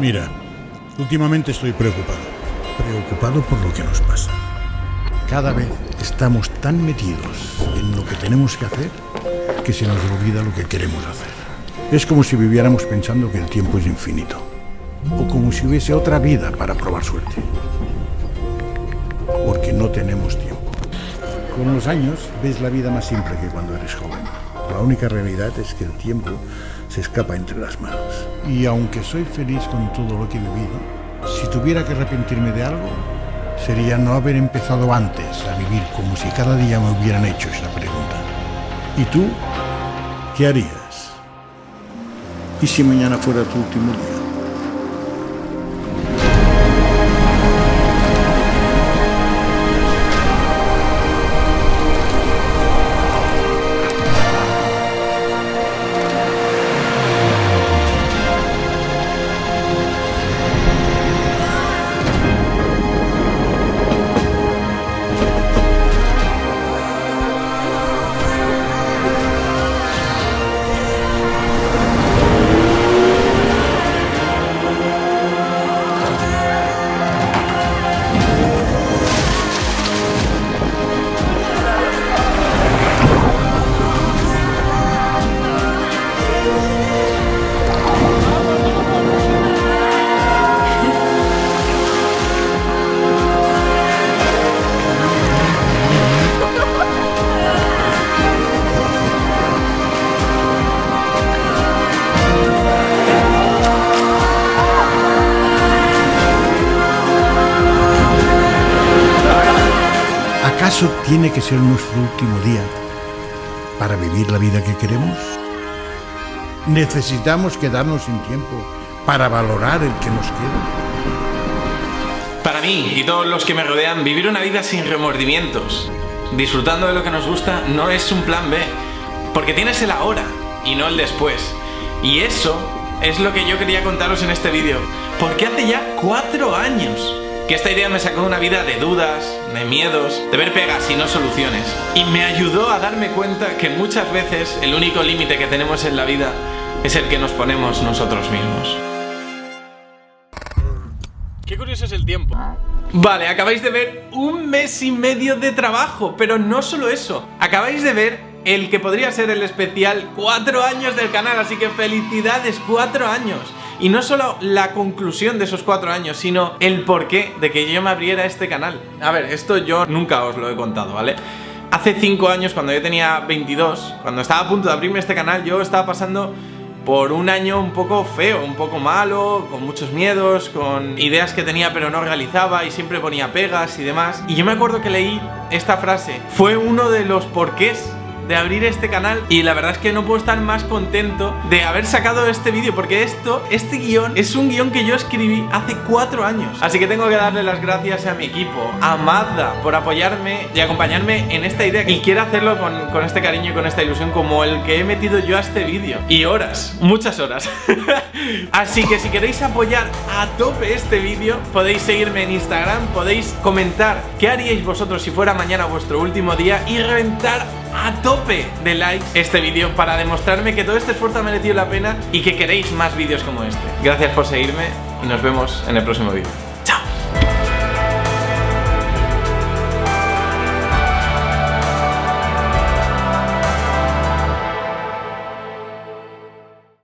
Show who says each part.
Speaker 1: Mira, últimamente estoy preocupado. Preocupado por lo que nos pasa. Cada vez estamos tan metidos en lo que tenemos que hacer que se nos olvida lo que queremos hacer. Es como si viviéramos pensando que el tiempo es infinito. O como si hubiese otra vida para probar suerte. Porque no tenemos tiempo. Con los años ves la vida más simple que cuando eres joven. La única realidad es que el tiempo se escapa entre las manos. Y aunque soy feliz con todo lo que he vivido, si tuviera que arrepentirme de algo, sería no haber empezado antes a vivir como si cada día me hubieran hecho esa pregunta. ¿Y tú? ¿Qué harías? ¿Y si mañana fuera tu último día? ¿Acaso tiene que ser nuestro último día para vivir la vida que queremos? ¿Necesitamos quedarnos sin tiempo para valorar el que nos queda?
Speaker 2: Para mí y todos los que me rodean, vivir una vida sin remordimientos, disfrutando de lo que nos gusta, no es un plan B, porque tienes el ahora y no el después. Y eso es lo que yo quería contaros en este vídeo, porque hace ya cuatro años que esta idea me sacó de una vida de dudas, de miedos, de ver pegas y no soluciones. Y me ayudó a darme cuenta que muchas veces el único límite que tenemos en la vida es el que nos ponemos nosotros mismos. Qué curioso es el tiempo. Vale, acabáis de ver un mes y medio de trabajo, pero no solo eso. Acabáis de ver el que podría ser el especial 4 años del canal, así que felicidades, 4 años. Y no solo la conclusión de esos 4 años, sino el porqué de que yo me abriera este canal. A ver, esto yo nunca os lo he contado, ¿vale? Hace 5 años, cuando yo tenía 22, cuando estaba a punto de abrirme este canal, yo estaba pasando por un año un poco feo, un poco malo, con muchos miedos, con ideas que tenía pero no realizaba y siempre ponía pegas y demás. Y yo me acuerdo que leí esta frase. Fue uno de los porqués de abrir este canal y la verdad es que no puedo estar más contento de haber sacado este vídeo porque esto, este guion, es un guion que yo escribí hace cuatro años. Así que tengo que darle las gracias a mi equipo, a Mazda, por apoyarme y acompañarme en esta idea y quiero hacerlo con, con este cariño y con esta ilusión como el que he metido yo a este vídeo. Y horas, muchas horas. Así que si queréis apoyar a tope este vídeo, podéis seguirme en Instagram, podéis comentar qué haríais vosotros si fuera mañana vuestro último día y reventar a tope de likes este vídeo para demostrarme que todo este esfuerzo ha merecido la pena y que queréis más vídeos como este. Gracias por seguirme y nos vemos en el próximo vídeo.